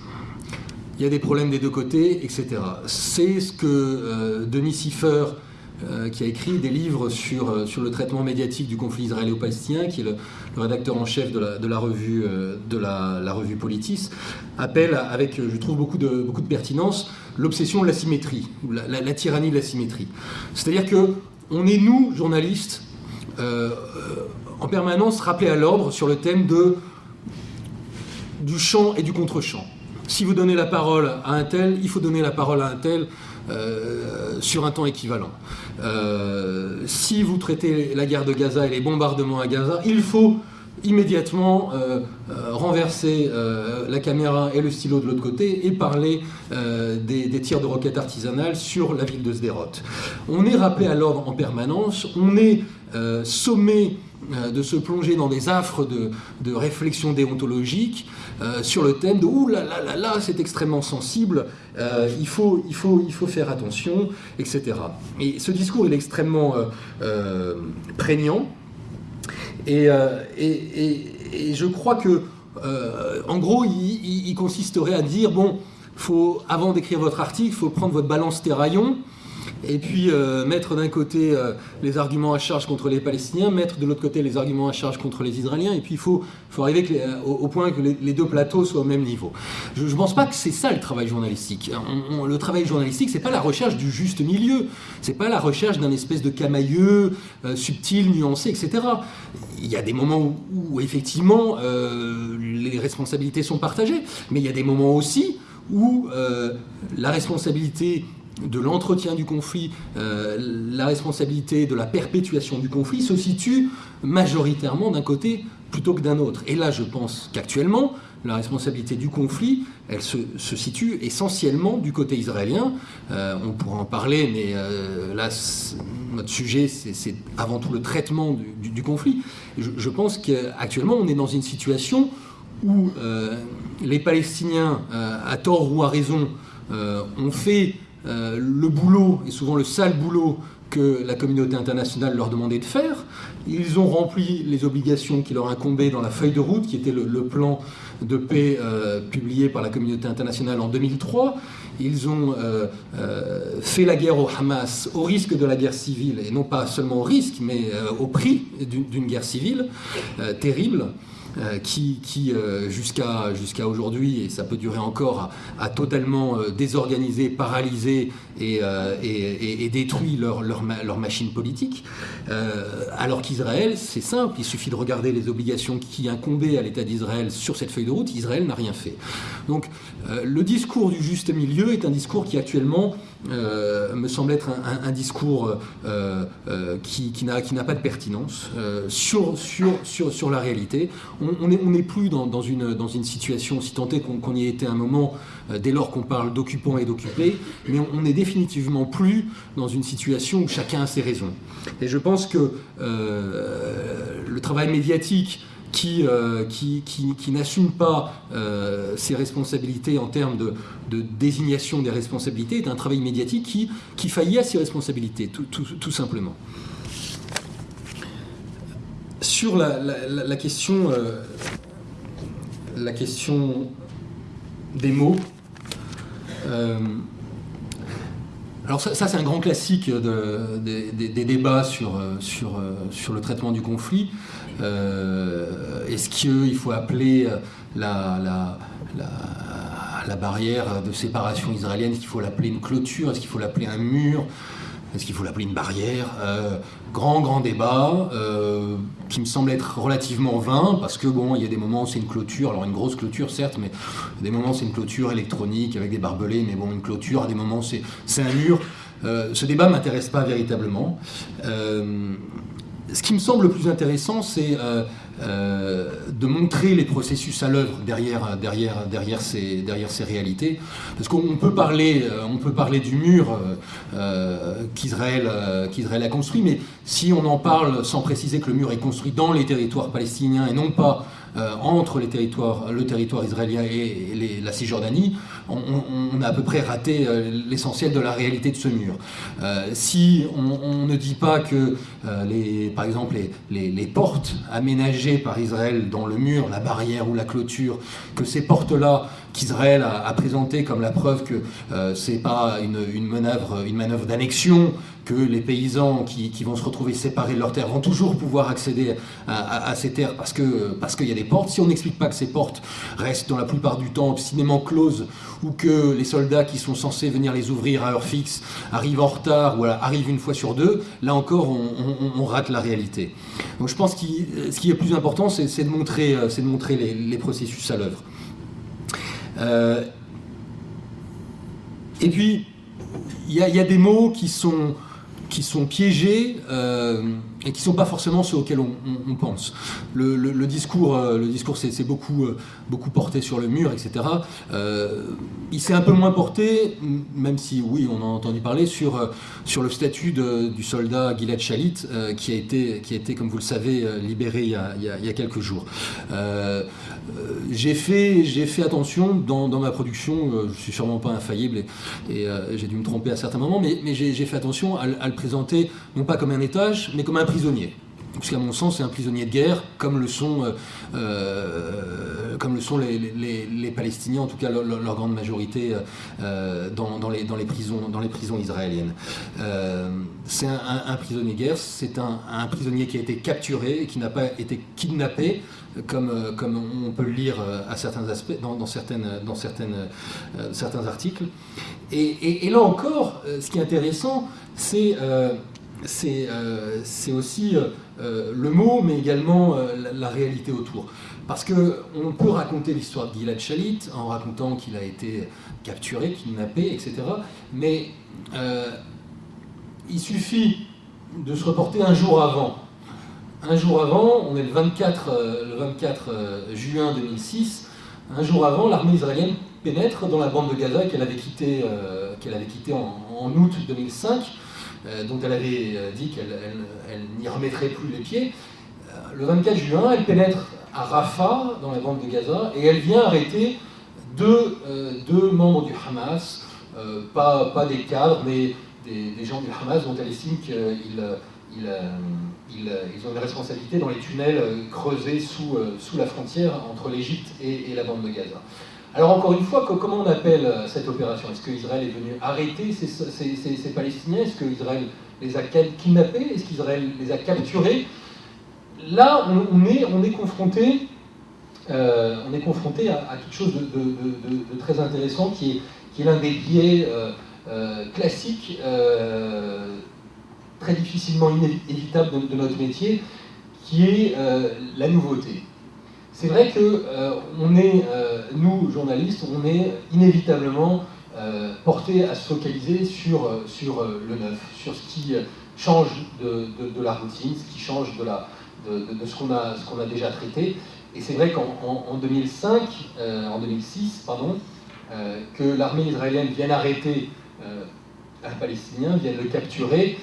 il y a des problèmes des deux côtés, etc. C'est ce que euh, Denis Siffer, euh, qui a écrit des livres sur, euh, sur le traitement médiatique du conflit israélo-palestinien, qui est le, rédacteur en chef de la, de la revue, de la, revue Politis, appelle avec, je trouve, beaucoup de, beaucoup de pertinence, l'obsession de la symétrie, ou la, tyrannie de la symétrie. C'est-à-dire que on est, nous, journalistes, en permanence rappelés à l'ordre sur le thème de, du champ et du contre-champ si vous donnez la parole à un tel, il faut donner la parole à un tel euh, sur un temps équivalent. Euh, si vous traitez la guerre de Gaza et les bombardements à Gaza, il faut immédiatement euh, renverser la caméra et le stylo de l'autre côté et parler des, tirs de roquettes artisanales sur la ville de Sderot. On est rappelé à l'ordre en permanence, on est sommé de se plonger dans des affres de, de réflexion déontologique euh, sur le thème de ouh là là là là, c'est extrêmement sensible, euh, il, faut, il, faut, il faut faire attention, etc. Et ce discours est extrêmement euh, prégnant. Et, et, je crois que, en gros, il, il, consisterait à dire bon, faut, avant d'écrire votre article, il faut prendre votre balance terraillon et puis euh, mettre d'un côté euh, les arguments à charge contre les Palestiniens, mettre de l'autre côté les arguments à charge contre les Israéliens, et puis il faut, arriver euh, au, point que les, deux plateaux soient au même niveau. Je ne pense pas que c'est ça le travail journalistique. le travail journalistique, c'est pas la recherche du juste milieu, c'est pas la recherche d'un espèce de camailleux subtil, nuancé, etc. Il y a des moments où effectivement les responsabilités sont partagées, mais il y a des moments aussi où la responsabilité de l'entretien du conflit, euh, la responsabilité de la perpétuation du conflit se situe majoritairement d'un côté plutôt que d'un autre. Et là, je pense qu'actuellement, la responsabilité du conflit, elle se, situe essentiellement du côté israélien. Euh, on pourra en parler, mais euh, là, notre sujet, c'est avant tout le traitement du, conflit. Je, je pense qu'actuellement, on est dans une situation où les Palestiniens, à tort ou à raison, ont fait euh, le boulot, et souvent le sale boulot que la communauté internationale leur demandait de faire. Ils ont rempli les obligations qui leur incombaient dans la feuille de route, qui était le, plan de paix euh, publié par la communauté internationale en 2003. Ils ont euh, fait la guerre au Hamas au risque de la guerre civile, et non pas seulement au risque, mais au prix d'une guerre civile terrible. Qui, qui jusqu'à jusqu'à aujourd'hui, et ça peut durer encore, a, totalement désorganisé, paralysé et, détruit leur machine politique. alors qu'Israël, c'est simple, il suffit de regarder les obligations qui incombaient à l'État d'Israël sur cette feuille de route, Israël n'a rien fait. Donc le discours du juste milieu est un discours qui actuellement euh, me semble être un, discours euh, euh, qui, qui n'a pas de pertinence sur, sur, sur, sur, la réalité. On n'est on plus dans, une, dans une situation, si tant est qu'on y ait un moment, dès lors qu'on parle d'occupants et d'occupés, mais on n'est définitivement plus dans une situation où chacun a ses raisons. Et je pense que le travail médiatique euh, qui, qui, qui, n'assume pas euh, ses responsabilités en termes de, désignation des responsabilités est un travail médiatique qui, qui faillit à ses responsabilités, tout, tout, simplement. Sur la, la, question, euh, la question des mots, alors ça, c'est un grand classique de, des, débats sur, sur, sur, le traitement du conflit. Euh, est-ce qu'il faut appeler euh, la, barrière de séparation israélienne, est-ce qu'il faut l'appeler une clôture, est-ce qu'il faut l'appeler un mur? Est-ce qu'il faut l'appeler une barrière? Euh, Grand, grand débat qui me semble être relativement vain parce que bon, il y a des moments où c'est une clôture, alors une grosse clôture certes, mais des moments c'est une clôture électronique avec des barbelés, mais bon, une clôture à des moments c'est un mur. ce débat m'intéresse pas véritablement ce qui me semble le plus intéressant, c'est euh, euh, de montrer les processus à l'œuvre derrière, ces, réalités. Parce qu'on peut, parler, euh, peut parler du mur qu'Israël a construit, mais si on en parle sans préciser que le mur est construit dans les territoires palestiniens et non pas entre les territoires, le territoire israélien et la Cisjordanie, on, a à peu près raté euh, l'essentiel de la réalité de ce mur. Euh, si on, ne dit pas que, par exemple, les, portes aménagées par Israël dans le mur, la barrière ou la clôture, que ces portes-là qu'Israël a, présenté comme la preuve que euh, c'est pas une, manœuvre, d'annexion, que les paysans qui, vont se retrouver séparés de leurs terres vont toujours pouvoir accéder à, ces terres parce parce qu'il y a des portes. Si on n'explique pas que ces portes restent dans la plupart du temps obstinément closes ou que les soldats qui sont censés venir les ouvrir à heure fixe arrivent en retard ou arrivent une fois sur deux, là encore on, rate la réalité. Donc je pense que ce qui est plus important, c'est de montrer, de montrer les processus à l'œuvre. Euh, et puis, il y, a des mots qui sont, qui sont piégés euh, et qui ne sont pas forcément ceux auxquels on, pense. Le, discours, le discours s'est euh, beaucoup, euh, beaucoup porté sur le mur, etc. Euh, il s'est un peu moins porté, même si oui, on a entendu parler, sur, sur le statut du soldat Gilad Shalit, qui, a été, qui a été, comme vous le savez, libéré il y a, quelques jours. j'ai fait, fait attention dans, ma production, je suis sûrement pas infaillible et, j'ai dû me tromper à certains moments, mais, mais j'ai fait attention à, à, le présenter non pas comme un étage, mais comme un prisonnier. Parce qu'à mon sens, c'est un prisonnier de guerre, comme le sont, euh, euh, comme le sont les, les, Palestiniens, en tout cas leur, grande majorité euh, dans, les, prisons, dans les prisons israéliennes. c'est un, prisonnier de guerre, c'est un, prisonnier qui a été capturé qui n'a pas été kidnappé, comme, on peut le lire à certains aspects, dans, certaines, dans certaines, certains articles. Et, là encore, ce qui est intéressant, c'est euh, c'est aussi euh, euh, le mot, mais également la, réalité autour. Parce qu'on peut raconter l'histoire de Gilad Shalit en racontant qu'il a été capturé, kidnappé, etc. Mais il suffit de se reporter un jour avant. Un jour avant, on est le 24, le 24 juin 2006, un jour avant, l'armée israélienne pénètre dans la bande de Gaza qu'elle avait quittée en, août 2005 euh, dont elle avait euh, dit qu'elle n'y remettrait plus les pieds. Euh, le 24 juin, elle pénètre à Rafah, dans la bande de Gaza, et elle vient arrêter deux, membres du Hamas, pas, des cadres, mais des, gens du Hamas dont elle estime qu'ils ils, ont une responsabilité dans les tunnels creusés sous, la frontière entre l'Égypte et, la bande de Gaza. Alors encore une fois, comment on appelle euh, cette opération? Est-ce qu'Israël est venu arrêter ces, Palestiniens? Est-ce qu'Israël les a kidnappés? Est-ce qu'Israël les a capturés? Là, on, est, on est confronté on est confronté à, quelque chose de, très intéressant qui est, l'un des biais classiques, très difficilement inévitables de, notre métier, qui est la nouveauté. C'est vrai que on est, nous journalistes, on est inévitablement euh, porté à se focaliser sur, euh, sur euh, le neuf, sur ce qui change de, de, la routine, ce qui change de, la, de, ce qu'on a, a déjà traité. Et c'est vrai qu'en en, 2005, en 2006, pardon, que l'armée israélienne vienne arrêter un Palestinien, vienne le capturer,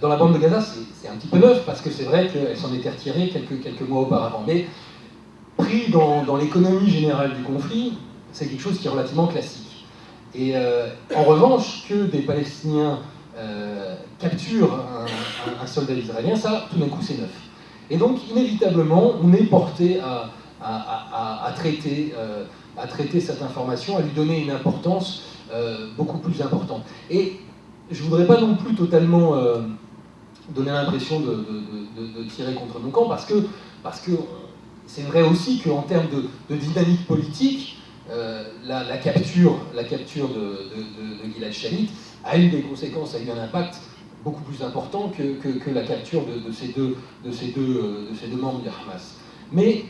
dans la bande de Gaza, c'est un petit peu neuf, parce que c'est vrai qu'elle s'en était retirée quelques, quelques mois auparavant. Mais pris dans, l'économie générale du conflit, c'est quelque chose qui est relativement classique. Et euh, en revanche, que des Palestiniens euh, capturent un, soldat israélien, ça, tout d'un coup, c'est neuf. Et donc, inévitablement, on est porté à, traiter, euh, traiter cette information, à lui donner une importance beaucoup plus importante. Et je ne voudrais pas non plus totalement donner l'impression de, tirer contre mon camp, parce que, parce que c'est vrai aussi qu'en termes de, dynamique politique, euh, la, capture, la capture de, de, Gilad Shalit a eu des conséquences, a eu un impact beaucoup plus important que, la capture de, ces deux, de, ces deux, euh, de ces deux membres du Hamas. Mais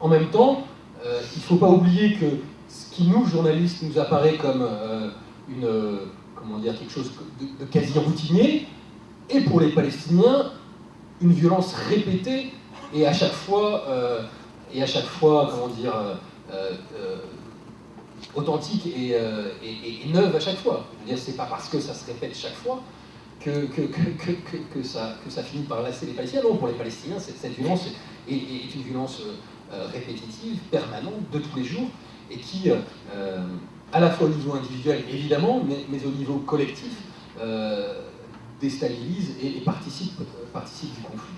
en même temps, euh, il ne faut pas oublier que ce qui nous, journalistes, nous apparaît comme une, comment dire, quelque chose de, quasi routinier, est pour les Palestiniens une violence répétée et à chaque fois, et à chaque fois comment dire, authentique euh, et, neuve à chaque fois. C'est pas parce que ça se répète chaque fois que, que, que, ça, que ça finit par lasser les Palestiniens. Non, pour les Palestiniens, cette, violence est, une violence euh, répétitive, permanente, de tous les jours, et qui, euh, à la fois au niveau individuel, évidemment, mais, mais au niveau collectif, déstabilise et, participe du conflit.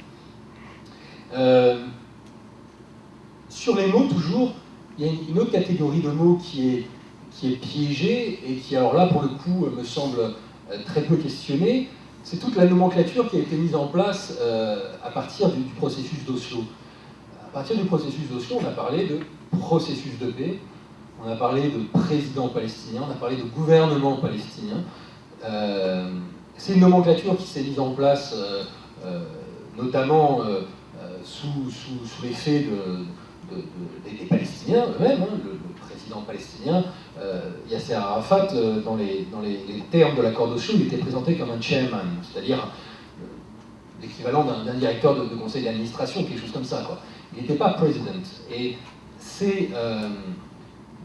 Sur les mots, toujours, il y a une autre catégorie de mots qui est, piégée et qui, alors là, pour le coup, me semble euh, très peu questionnée. C'est toute la nomenclature qui a été mise en place euh, à partir du, processus d'Oslo. À partir du processus d'Oslo, on a parlé de processus de paix, on a parlé de président palestinien, on a parlé de gouvernement palestinien. Euh, c'est une nomenclature qui s'est mise en place notamment sous, l'effet de, des, Palestiniens eux-mêmes, hein, le, président palestinien euh, Yasser Arafat, euh, dans, les, termes de l'accord d'Oslo, il était présenté comme un chairman, c'est-à-dire euh, l'équivalent d'un directeur de, conseil d'administration, quelque chose comme ça. Il n'était pas président. Et c'est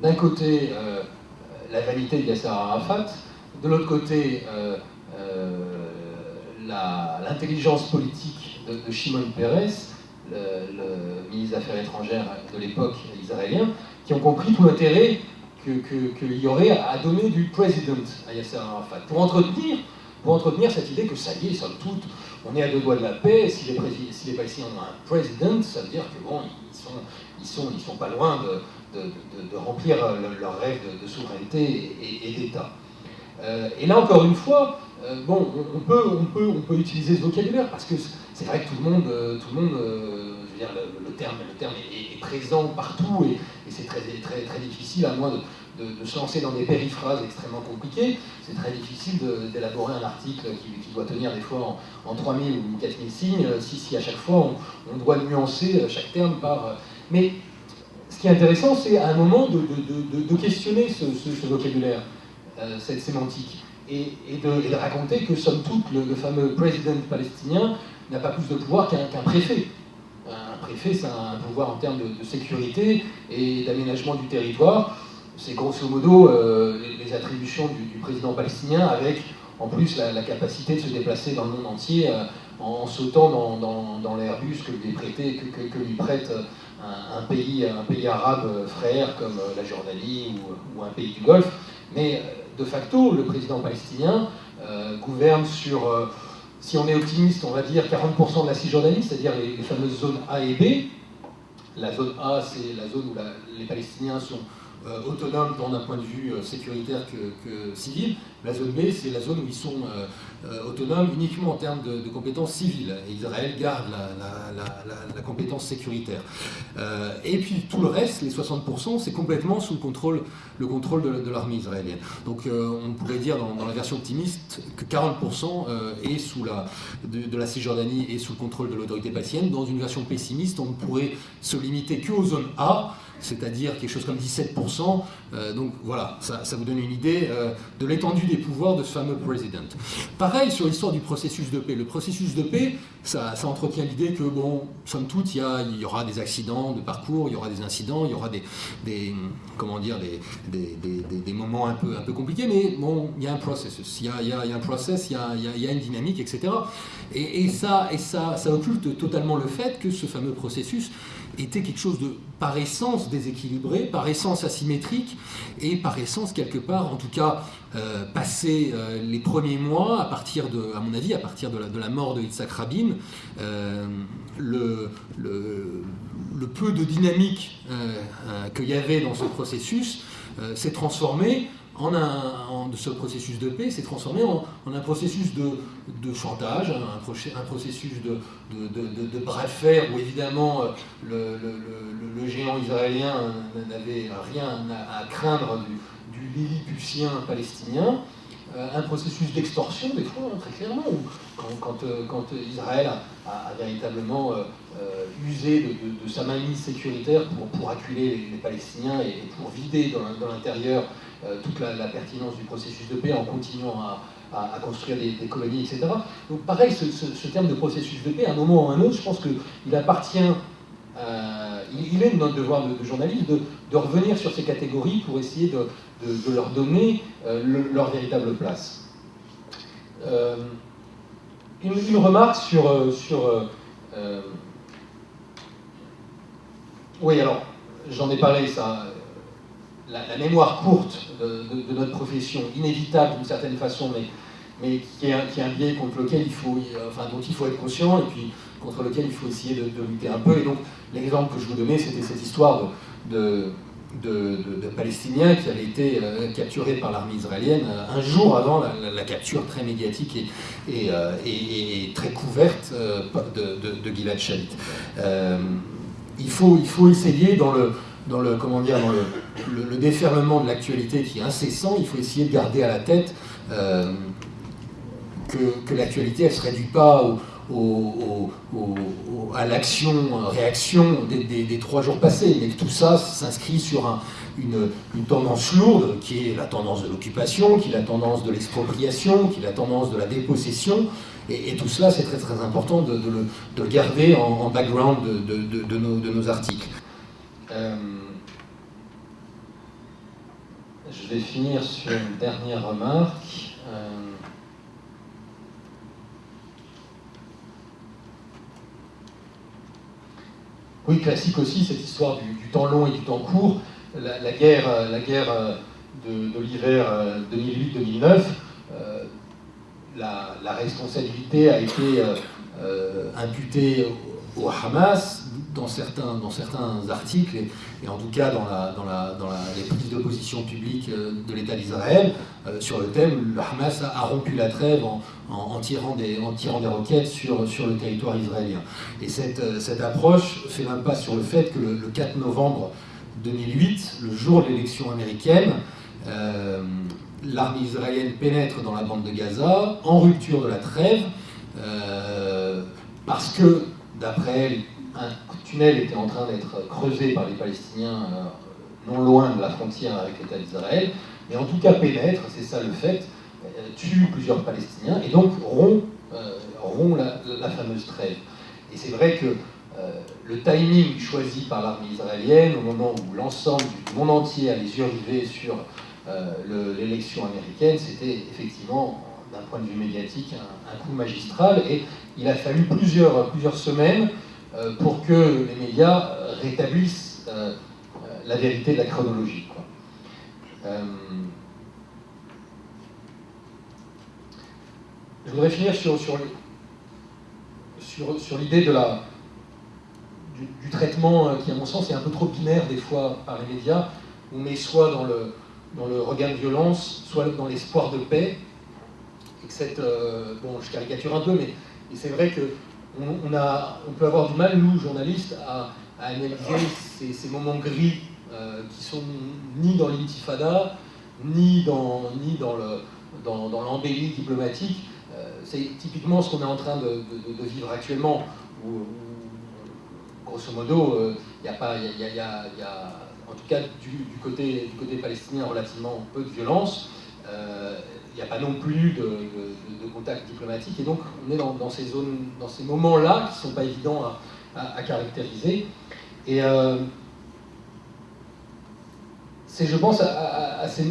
d'un côté la vanité de Yasser Arafat, de l'autre côté l'intelligence politique de, de Shimon Peres, le, ministre des Affaires étrangères de l'époque israélien, qui ont compris tout l'intérêt qu'il y aurait à donner du président à Yasser Arafat, pour entretenir, pour entretenir cette idée que ça y est, somme toute, on est à deux doigts de la paix, si les, si les Palestiniens ont un président, ça veut dire que bon, ils sont, ils sont, ils sont pas loin de, de, remplir leur rêve de, souveraineté et, d'État. Euh, et là encore une fois, euh, bon, on, peut, on, peut, on peut utiliser ce vocabulaire parce que c'est vrai que tout le monde, euh, tout le, monde euh, je veux dire, le, terme, le terme est, présent partout et, c'est très, très, très difficile, à moins de, se lancer dans des périphrases extrêmement compliquées. C'est très difficile d'élaborer un article qui, doit tenir des fois en, en 3000 ou 4000 signes, euh, si, à chaque fois on, doit nuancer chaque terme par. Mais ce qui est intéressant, c'est à un moment de, questionner ce, vocabulaire, cette sémantique, et, de, raconter que, somme toute, le fameux président palestinien n'a pas plus de pouvoir qu'un préfet. Un préfet, c'est un pouvoir en termes de, sécurité et d'aménagement du territoire. C'est grosso modo euh, les, attributions du, président palestinien avec en plus la, capacité de se déplacer dans le monde entier euh, en, sautant dans, l'Airbus que lui, prête un, pays, un pays arabe frère comme la Jordanie ou, un pays du Golfe. Mais de facto, le président palestinien euh, gouverne sur si on est optimiste, on va dire 40% de la Cisjordanie, c'est-à-dire les, fameuses zones A et B. La zone A, c'est la zone où les Palestiniens sont autonomes tant d'un point de vue sécuritaire que, civil. La zone B, c'est la zone où ils sont autonomes uniquement en termes de, compétences civiles. Et Israël garde la, compétence sécuritaire. et puis tout le reste, les 60%, c'est complètement sous le contrôle, le contrôle de, l'armée israélienne. Donc on pourrait dire dans, la version optimiste que 40% est sous la, de, la Cisjordanie et sous le contrôle de l'autorité palestinienne. Dans une version pessimiste, on pourrait se limiter qu'aux zones A, c'est-à-dire quelque chose comme 17%. Euh, donc voilà, ça, vous donne une idée euh, de l'étendue des pouvoirs de ce fameux président. Pareil sur l'histoire du processus de paix. Le processus de paix, ça, entretient l'idée que, bon, somme toute, il y, aura des accidents de parcours, il y aura des incidents, il y aura des, comment dire, des, moments un peu, un peu compliqués, mais bon, il y a un processus, il y a, un process, il y a, une dynamique, etc. Et, et, ça, et ça, ça occulte totalement le fait que ce fameux processus était quelque chose de par essence déséquilibré, par essence asymétrique et par essence quelque part, en tout cas, euh, passé euh, les premiers mois, à partir de, à mon avis, à partir de la, mort de Yitzhak Rabin, euh, le, peu de dynamique qu'il y avait dans ce processus s'est transformé en un, de ce processus de paix s'est transformé en, un processus de, chantage, un, processus de, de, bref faire où évidemment le, géant israélien n'avait rien à, craindre du, du Lilliputien palestinien, euh, un processus d'extorsion des fois, très clairement, où quand, euh, Israël a, véritablement euh, usé de, sa mainmise sécuritaire pour, acculer les, Palestiniens et, pour vider dans l'intérieur euh, toute la, pertinence du processus de paix en continuant à, construire des, colonies, etc. Donc pareil, ce, terme de processus de paix, à un moment ou à un autre, je pense qu'il appartient, euh, il, est notre devoir de, journaliste de, revenir sur ces catégories pour essayer de, leur donner euh, leur véritable place. Une, remarque sur... sur oui, alors, j'en ai parlé, ça, la, mémoire courte de, notre profession, inévitable d'une certaine façon, mais, qui, est un, biais contre lequel il faut, enfin, dont il faut être conscient et puis contre lequel il faut essayer de, lutter un peu. Et donc, l'exemple que je vous donnais, c'était cette histoire de, de, Palestiniens qui avaient été euh, capturés par l'armée israélienne euh, un jour avant la, capture très médiatique et, euh, très couverte de, Gilad Shalit. il faut essayer dans le, dans le, comment dire, dans le, déferlement de l'actualité qui est incessant, il faut essayer de garder à la tête euh, que, l'actualité, elle ne se réduit pas à l'action-réaction des, trois jours passés, mais que tout ça s'inscrit sur une, tendance lourde, qui est la tendance de l'occupation, qui est la tendance de l'expropriation, qui est la tendance de la dépossession, et, tout cela, c'est très très important de, le, garder en, background de nos articles. Euh, je vais finir sur une dernière remarque. Euh, oui, classique aussi, cette histoire du, temps long et du temps court. La, guerre, la guerre euh, de, l'hiver 2008-2009, la, la, responsabilité a été imputée au Hamas, dans certains, dans certains articles, et, en tout cas dans, la, dans, la, dans les prises de position publiques euh, de l'État d'Israël, euh, sur le thème, le Hamas a, rompu la trêve en, en, tirant, des, en tirant des roquettes sur, sur le territoire israélien. Et cette, euh, cette approche fait l'impasse sur le fait que le, 4 novembre 2008, le jour de l'élection américaine, l'armée israélienne pénètre dans la bande de Gaza, en rupture de la trêve, parce que, d'après elle, un tunnel était en train d'être creusé par les Palestiniens euh, non loin de la frontière avec l'État d'Israël, mais en tout cas pénètre, c'est ça le fait, euh, tue plusieurs Palestiniens et donc rompt, euh, la, fameuse trêve. Et c'est vrai que le timing choisi par l'armée israélienne, au moment où l'ensemble du monde entier a les yeux rivés sur l'élection américaine, c'était effectivement, d'un point de vue médiatique, un, coup magistral. Et il a fallu plusieurs, semaines pour que les médias euh, rétablissent euh, la vérité de la chronologie. je voudrais finir sur, sur, sur, l'idée de la, du, traitement qui, à mon sens, est un peu trop binaire des fois par les médias. on met soit dans le, dans le regain de violence, soit dans l'espoir de paix. Et que cette, bon, je caricature un peu, mais c'est vrai que on, peut avoir du mal, nous, journalistes, à, analyser ces, moments gris euh, qui sont ni dans l'intifada, ni dans, ni l'embellie diplomatique. Euh, c'est typiquement ce qu'on est en train de, vivre actuellement, où, grosso modo, il euh, y a, en tout cas du, côté, palestinien, relativement peu de violence il n'y a pas non plus de, de, contact diplomatique, et donc on est dans, ces zones, dans ces moments-là qui ne sont pas évidents à, caractériser. Et euh, c'est, je pense,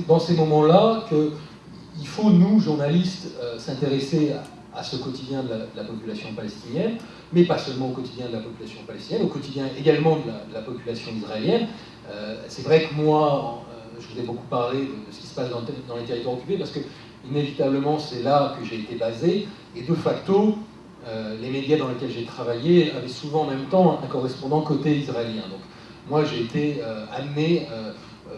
dans ces moments-là qu'il faut, nous, journalistes, euh, s'intéresser à, ce quotidien de la, population palestinienne, mais pas seulement au quotidien de la population palestinienne, au quotidien également de la, population israélienne. Euh, c'est vrai que moi, je vous ai beaucoup parlé de, ce qui se passe dans les territoires occupés, parce que inévitablement, c'est là que j'ai été basé, et de facto, euh, les médias dans lesquels j'ai travaillé avaient souvent en même temps un correspondant côté israélien. Donc moi, j'ai été euh, amené euh,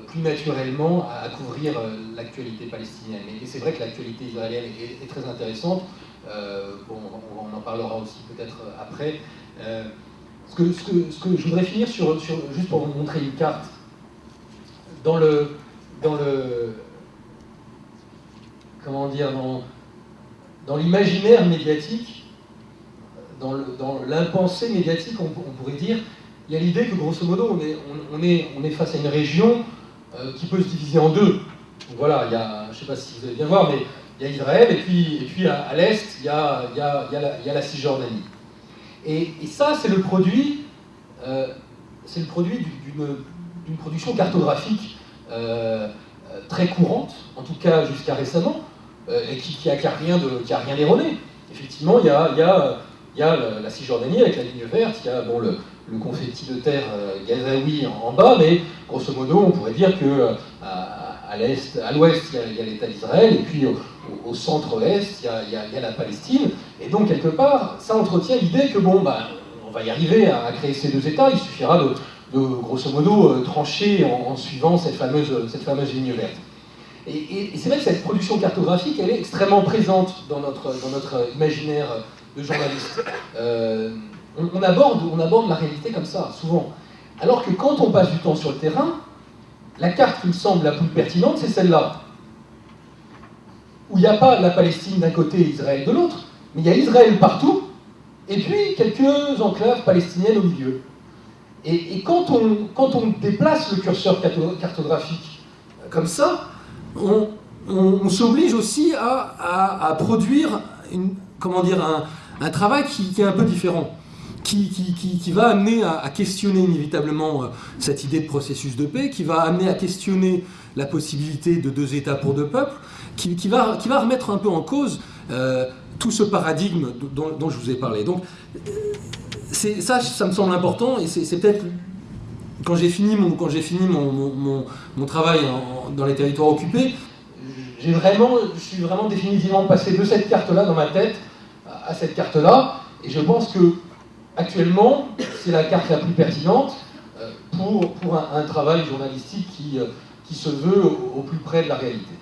plus naturellement à, couvrir l'actualité palestinienne. Et, c'est vrai que l'actualité israélienne est, très intéressante. on, en parlera aussi peut-être après. Ce, que, je voudrais finir sur, sur, juste pour vous montrer une carte. Dans le, dans le, comment dire, dans, l'imaginaire médiatique, dans l'impensé médiatique, on, pourrait dire, il y a l'idée que grosso modo, on est, face à une région euh, qui peut se diviser en deux. voilà, il y a, je ne sais pas si vous allez bien voir, mais il y a Israël, et puis, et à, l'est, il, y a, la Cisjordanie. Et, ça, c'est le produit, euh, le produit d'une production cartographique euh, très courante, en tout cas jusqu'à récemment, et qui qui rien, de. Effectivement, il y a, la, Cisjordanie avec la ligne verte, il y a le, confetti de terre euh, gazaoui en, bas, mais grosso modo, on pourrait dire que euh, à, l'ouest, il y a, l'État d'Israël, et puis au, centre-est, il, y, a, la Palestine. Et donc, quelque part, ça entretient l'idée que, bon, bah, on va y arriver à, créer ces deux États, il suffira de, grosso modo, trancher en, suivant cette fameuse ligne verte. Et, c'est vrai que cette production cartographique, elle est extrêmement présente dans notre, dans notre imaginaire de journaliste. Euh, on, aborde, on aborde la réalité comme ça, souvent. Alors que quand on passe du temps sur le terrain, la carte qui me semble la plus pertinente, c'est celle-là. Où il n'y a pas la Palestine d'un côté et Israël de l'autre, mais il y a Israël partout, et puis quelques enclaves palestiniennes au milieu. Et, quand, on, quand on déplace le curseur cartographique comme ça, on, s'oblige aussi à, produire comment dire, un, travail qui, est un peu différent. Qui, qui, va amener à, questionner inévitablement euh, cette idée de processus de paix, qui va amener à questionner la possibilité de deux États pour deux peuples, qui, va, qui va remettre un peu en cause euh, tout ce paradigme dont, je vous ai parlé. Donc, euh, ça, ça me semble important, et c'est peut-être quand j'ai fini mon, quand fini mon, mon, travail dans les territoires occupés, j'ai vraiment, je suis vraiment définitivement passé de cette carte-là dans ma tête à cette carte-là, et je pense que actuellement, c'est la carte la plus pertinente euh, pour, pour un, travail journalistique qui, euh, qui se veut au, plus près de la réalité.